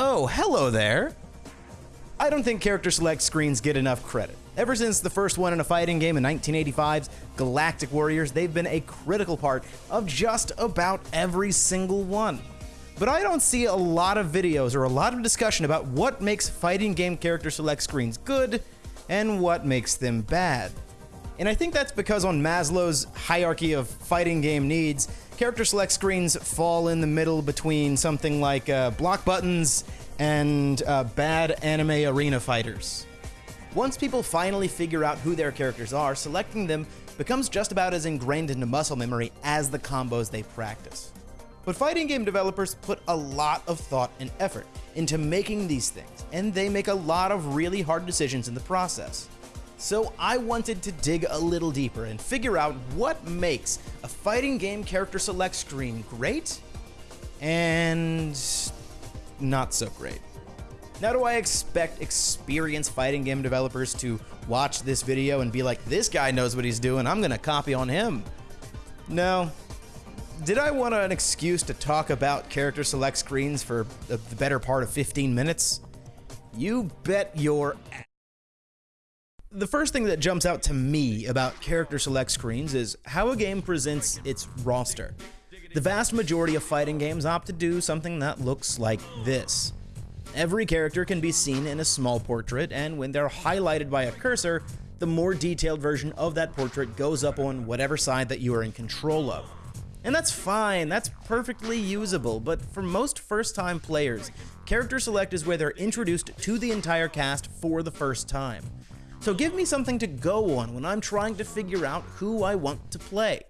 Oh, hello there. I don't think character select screens get enough credit. Ever since the first one in a fighting game in 1985's Galactic Warriors, they've been a critical part of just about every single one. But I don't see a lot of videos or a lot of discussion about what makes fighting game character select screens good and what makes them bad. And I think that's because on Maslow's hierarchy of fighting game needs, character select screens fall in the middle between something like uh, block buttons and uh, bad anime arena fighters. Once people finally figure out who their characters are, selecting them becomes just about as ingrained into muscle memory as the combos they practice. But fighting game developers put a lot of thought and effort into making these things, and they make a lot of really hard decisions in the process. So I wanted to dig a little deeper and figure out what makes a fighting game character select screen great and not so great. Now, do I expect experienced fighting game developers to watch this video and be like, this guy knows what he's doing, I'm gonna copy on him? No. Did I want an excuse to talk about character select screens for the better part of 15 minutes? You bet your the first thing that jumps out to me about character select screens is how a game presents its roster. The vast majority of fighting games opt to do something that looks like this. Every character can be seen in a small portrait, and when they're highlighted by a cursor, the more detailed version of that portrait goes up on whatever side that you are in control of. And that's fine, that's perfectly usable, but for most first time players, character select is where they're introduced to the entire cast for the first time. So give me something to go on when I'm trying to figure out who I want to play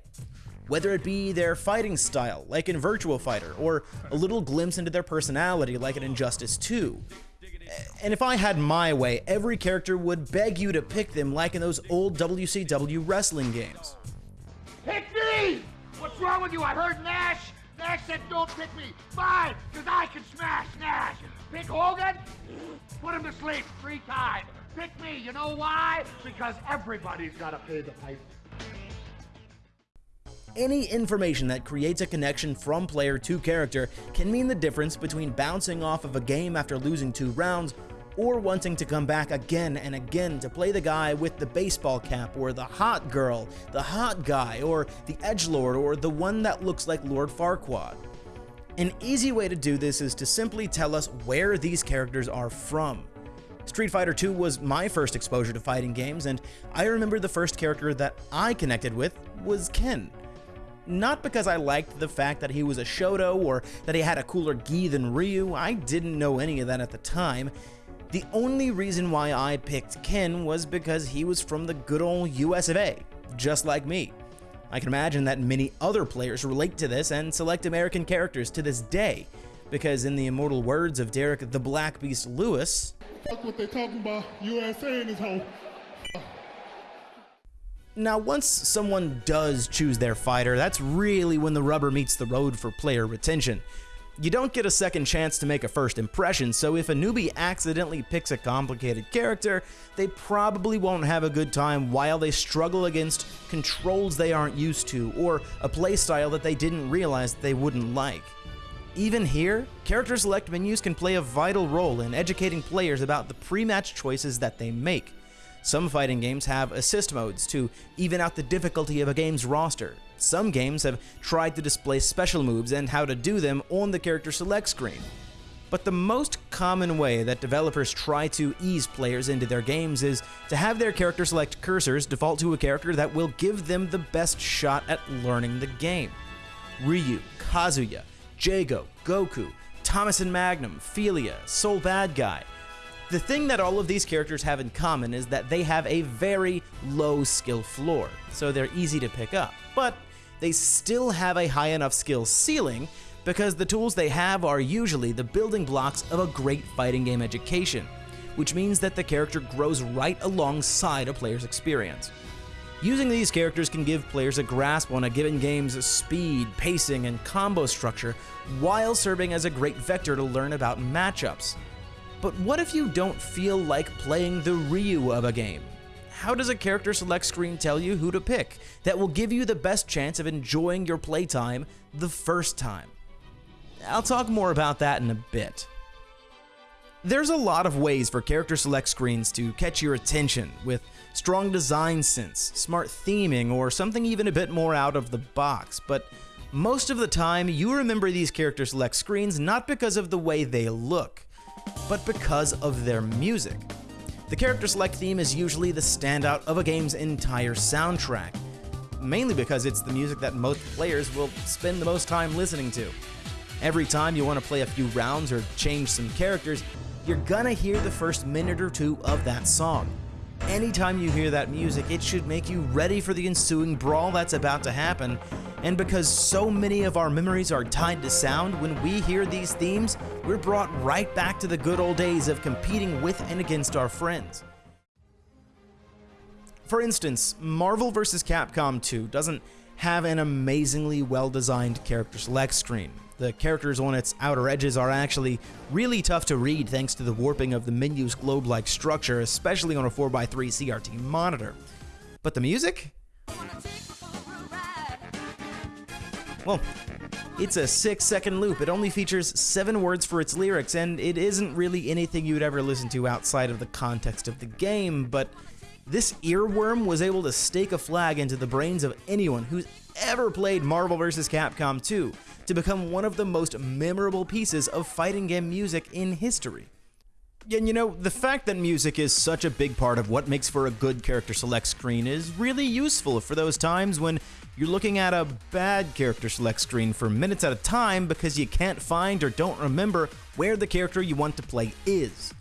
whether it be their fighting style, like in Virtua Fighter, or a little glimpse into their personality, like in Injustice 2. And if I had my way, every character would beg you to pick them like in those old WCW wrestling games. Pick me! What's wrong with you? I heard Nash! Nash said don't pick me! Fine, because I can smash Nash! Pick Hogan? Put him to sleep three times! Pick me, you know why? Because everybody's gotta pay the piper any information that creates a connection from player to character can mean the difference between bouncing off of a game after losing two rounds or wanting to come back again and again to play the guy with the baseball cap, or the hot girl, the hot guy, or the edge lord, or the one that looks like Lord Farquaad. An easy way to do this is to simply tell us where these characters are from. Street Fighter II was my first exposure to fighting games, and I remember the first character that I connected with was Ken not because I liked the fact that he was a Shoto or that he had a cooler gi than Ryu, I didn't know any of that at the time. The only reason why I picked Ken was because he was from the good old US of A, just like me. I can imagine that many other players relate to this and select American characters to this day, because in the immortal words of Derrick the Black Beast Lewis, Fuck what they talking about, USA in this hole. Now, once someone does choose their fighter, that's really when the rubber meets the road for player retention. You don't get a second chance to make a first impression, so if a newbie accidentally picks a complicated character, they probably won't have a good time while they struggle against controls they aren't used to, or a playstyle that they didn't realize they wouldn't like. Even here, character select menus can play a vital role in educating players about the pre-match choices that they make. Some fighting games have assist modes to even out the difficulty of a game's roster. Some games have tried to display special moves and how to do them on the character select screen. But the most common way that developers try to ease players into their games is to have their character select cursors default to a character that will give them the best shot at learning the game. Ryu, Kazuya, Jago, Goku, Thomas and Magnum, Filia, Bad Guy. the thing that all of these characters have in common is that they have a very low skill floor, so they're easy to pick up. But they still have a high enough skill ceiling because the tools they have are usually the building blocks of a great fighting game education, which means that the character grows right alongside a player's experience. Using these characters can give players a grasp on a given game's speed, pacing, and combo structure, while serving as a great vector to learn about matchups. But what if you don't feel like playing the Ryu of a game? How does a character select screen tell you who to pick that will give you the best chance of enjoying your playtime the first time? I'll talk more about that in a bit. There's a lot of ways for character select screens to catch your attention, with strong design sense, smart theming, or something even a bit more out of the box, but most of the time you remember these character select screens not because of the way they look, but because of their music. The character select theme is usually the standout of a game's entire soundtrack, mainly because it's the music that most players will spend the most time listening to. Every time you want to play a few rounds or change some characters, you're gonna hear the first minute or two of that song. Anytime you hear that music, it should make you ready for the ensuing brawl that's about to happen. And because so many of our memories are tied to sound, when we hear these themes, we're brought right back to the good old days of competing with and against our friends. For instance, Marvel vs. Capcom 2 doesn't have an amazingly well designed character select screen. The characters on its outer edges are actually really tough to read thanks to the warping of the menu's globe like structure, especially on a 4x3 CRT monitor. But the music? Well, it's a six second loop. It only features seven words for its lyrics, and it isn't really anything you'd ever listen to outside of the context of the game, but this earworm was able to stake a flag into the brains of anyone who's ever played Marvel vs. Capcom 2 to become one of the most memorable pieces of fighting game music in history. And you know, the fact that music is such a big part of what makes for a good character select screen is really useful for those times when you're looking at a bad character select screen for minutes at a time because you can't find or don't remember where the character you want to play is.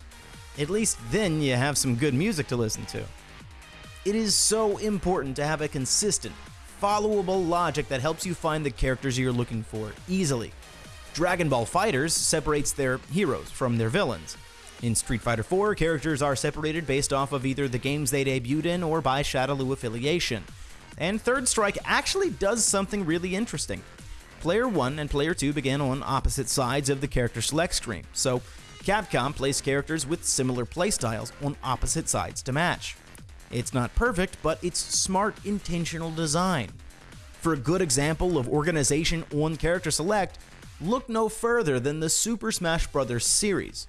At least then you have some good music to listen to. It is so important to have a consistent, followable logic that helps you find the characters you're looking for easily. Dragon Ball FighterZ separates their heroes from their villains. In Street Fighter IV, characters are separated based off of either the games they debuted in or by Shadaloo affiliation. And Third Strike actually does something really interesting. Player 1 and Player 2 begin on opposite sides of the character select screen, so Capcom placed characters with similar playstyles on opposite sides to match. It's not perfect, but it's smart, intentional design. For a good example of organization on character select, look no further than the Super Smash Bros. series.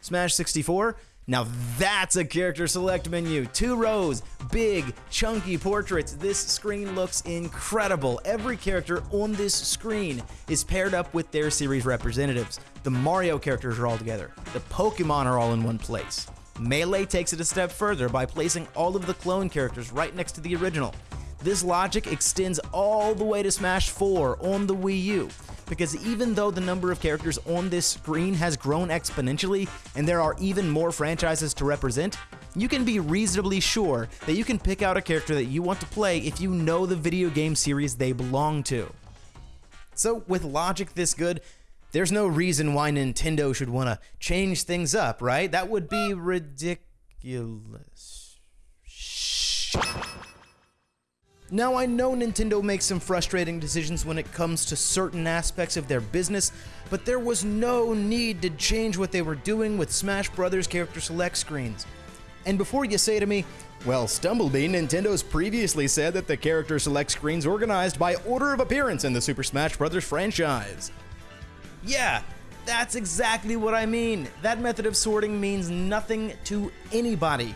Smash 64, now that's a character select menu. Two rows, big, chunky portraits. This screen looks incredible. Every character on this screen is paired up with their series representatives. The Mario characters are all together. The Pokemon are all in one place. Melee takes it a step further by placing all of the clone characters right next to the original. This logic extends all the way to Smash 4 on the Wii U, because even though the number of characters on this screen has grown exponentially and there are even more franchises to represent, you can be reasonably sure that you can pick out a character that you want to play if you know the video game series they belong to. So, with logic this good, there's no reason why Nintendo should want to change things up, right? That would be ridiculous. Now, I know Nintendo makes some frustrating decisions when it comes to certain aspects of their business, but there was no need to change what they were doing with Smash Bros. character select screens. And before you say to me, well, Stumblebee, Nintendo's previously said that the character select screens organized by order of appearance in the Super Smash Bros. franchise. Yeah, that's exactly what I mean. That method of sorting means nothing to anybody.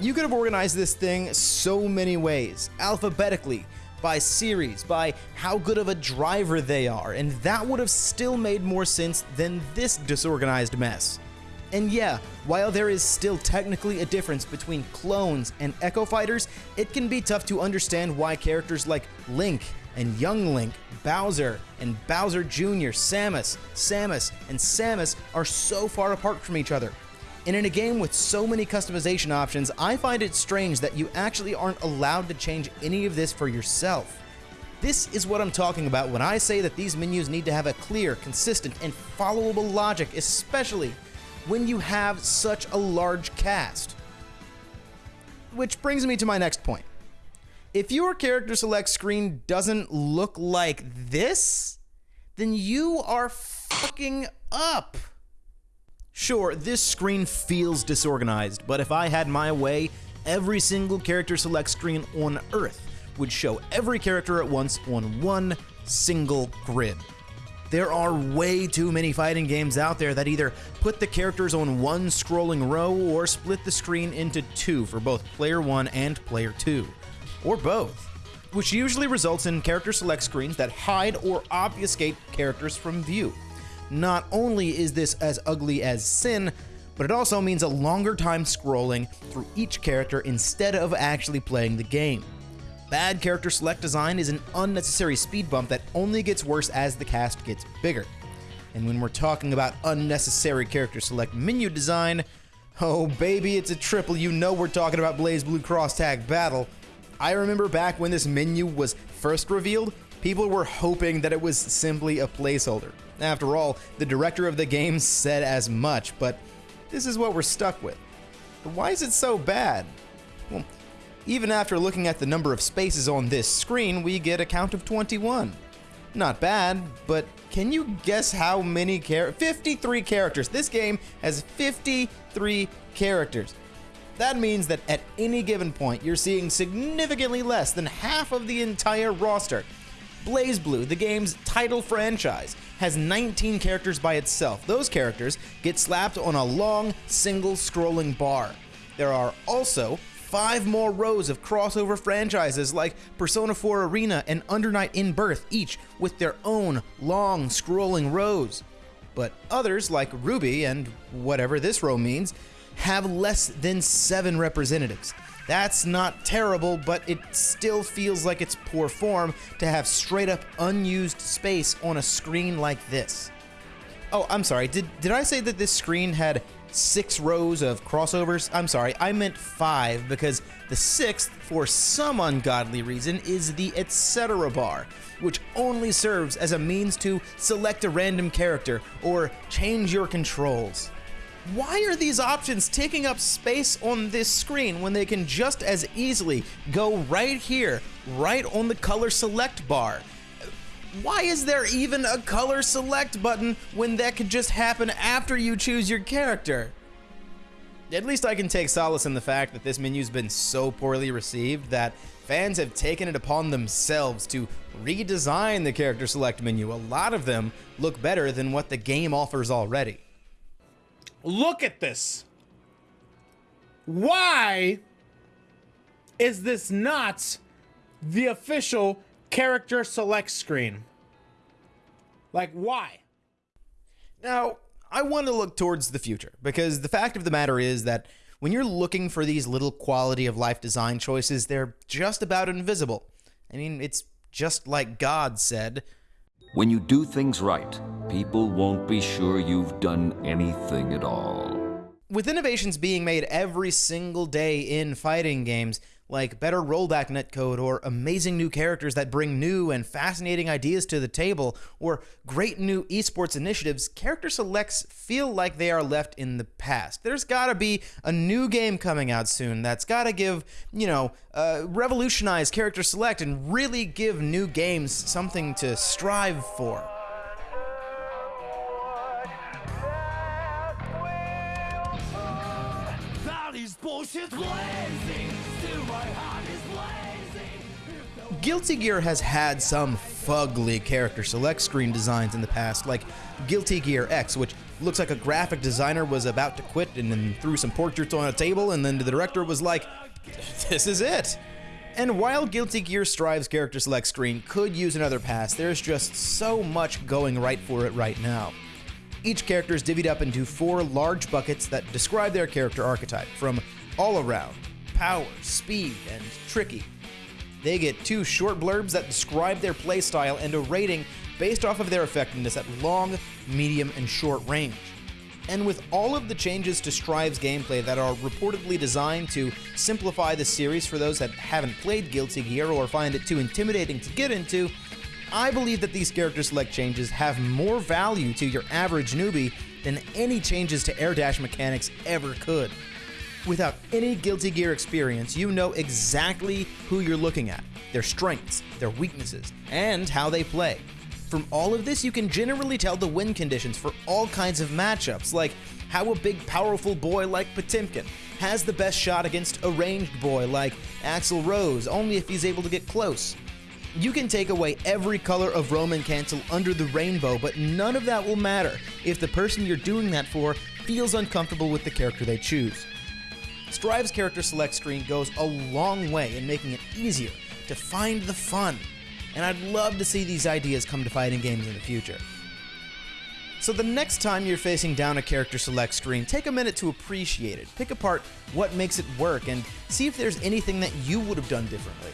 You could have organized this thing so many ways, alphabetically, by series, by how good of a driver they are, and that would have still made more sense than this disorganized mess. And yeah, while there is still technically a difference between clones and Echo Fighters, it can be tough to understand why characters like Link and Young Link, Bowser, and Bowser Jr., Samus, Samus, and Samus are so far apart from each other. And in a game with so many customization options, I find it strange that you actually aren't allowed to change any of this for yourself. This is what I'm talking about when I say that these menus need to have a clear, consistent, and followable logic, especially when you have such a large cast. Which brings me to my next point. If your character select screen doesn't look like this, then you are fucking up. Sure, this screen feels disorganized, but if I had my way, every single character select screen on Earth would show every character at once on one single grid. There are way too many fighting games out there that either put the characters on one scrolling row or split the screen into two for both player 1 and player 2, or both, which usually results in character select screens that hide or obfuscate characters from view. Not only is this as ugly as sin, but it also means a longer time scrolling through each character instead of actually playing the game. Bad character select design is an unnecessary speed bump that only gets worse as the cast gets bigger. And when we're talking about unnecessary character select menu design, oh baby, it's a triple. You know we're talking about BlazBlue Cross Tag Battle. I remember back when this menu was first revealed, people were hoping that it was simply a placeholder. After all, the director of the game said as much, but this is what we're stuck with. But why is it so bad? Well, even after looking at the number of spaces on this screen, we get a count of 21. Not bad, but can you guess how many characters? 53 characters. This game has 53 characters. That means that at any given point, you're seeing significantly less than half of the entire roster. BlazBlue, the game's title franchise, has 19 characters by itself. Those characters get slapped on a long, single scrolling bar. There are also five more rows of crossover franchises like Persona 4 Arena and Under Night In-Birth, each with their own long scrolling rows. But others, like RWBY and whatever this row means, have less than seven representatives. That's not terrible, but it still feels like it's poor form to have straight up unused space on a screen like this. Oh, I'm sorry. Did did I say that this screen had six rows of crossovers? I'm sorry, I meant five because the sixth, for some ungodly reason, is the etc. bar, which only serves as a means to select a random character or change your controls. Why are these options taking up space on this screen when they can just as easily go right here, right on the color select bar? Why is there even a color select button when that could just happen after you choose your character? At least I can take solace in the fact that this menu's been so poorly received that fans have taken it upon themselves to redesign the character select menu. A lot of them look better than what the game offers already. Look at this. Why is this not the official character select screen? Like, why? Now, I want to look towards the future because the fact of the matter is that when you're looking for these little quality of life design choices, they're just about invisible. I mean, it's just like God said. When you do things right, people won't be sure you've done anything at all. With innovations being made every single day in fighting games, like better rollback netcode or amazing new characters that bring new and fascinating ideas to the table or great new esports initiatives, character selects feel like they are left in the past. There's got to be a new game coming out soon that's got to give, you know, uh, revolutionize character select and really give new games something to strive for. bullshit Guilty Gear has had some fugly character select screen designs in the past, like Guilty Gear X, which looks like a graphic designer was about to quit and then threw some portraits on a table, and then the director was like, This is it. And while Guilty Gear Strive's character select screen could use another pass, there's just so much going right for it right now. Each character is divvied up into four large buckets that describe their character archetype, from all around, power, speed, and tricky. They get two short blurbs that describe their playstyle and a rating based off of their effectiveness at long, medium, and short range. And with all of the changes to Strive's gameplay that are reportedly designed to simplify the series for those that haven't played Guilty Gear or find it too intimidating to get into, I believe that these character select changes have more value to your average newbie than any changes to air dash mechanics ever could. Without any Guilty Gear experience, you know exactly who you're looking at, their strengths, their weaknesses, and how they play. From all of this, you can generally tell the win conditions for all kinds of matchups, like how a big, powerful boy like Potemkin has the best shot against a ranged boy like Axel Rose, only if he's able to get close. You can take away every color of Roman cancel under the rainbow, but none of that will matter if the person you're doing that for feels uncomfortable with the character they choose. Strive's character select screen goes a long way in making it easier to find the fun, and I'd love to see these ideas come to fighting games in the future. So the next time you're facing down a character select screen, take a minute to appreciate it, pick apart what makes it work, and see if there's anything that you would have done differently.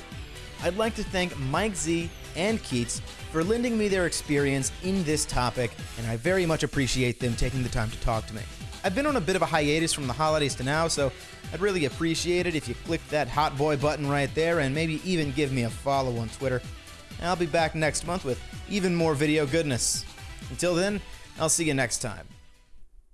I'd like to thank Mike Z and Keits for lending me their experience in this topic, and I very much appreciate them taking the time to talk to me. I've been on a bit of a hiatus from the holidays to now, so I'd really appreciate it if you click that hot boy button right there and maybe even give me a follow on Twitter. I'll be back next month with even more video goodness. Until then, I'll see you next time.